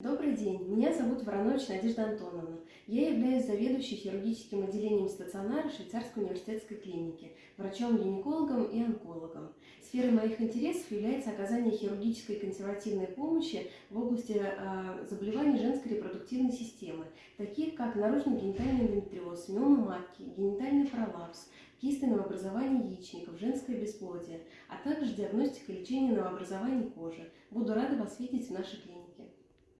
Добрый день, меня зовут Воронович Надежда Антоновна. Я являюсь заведующей хирургическим отделением стационара Швейцарской университетской клиники, врачом-гинекологом и онкологом. Сферой моих интересов является оказание хирургической и консервативной помощи в области э, заболеваний женской репродуктивной системы, таких как наружно-генитальный эндометриоз, миома матки, генитальный пролапс, кисты новообразования яичников, женское бесплодие, а также диагностика и лечение новообразований кожи. Буду рада вас видеть в нашей клинике.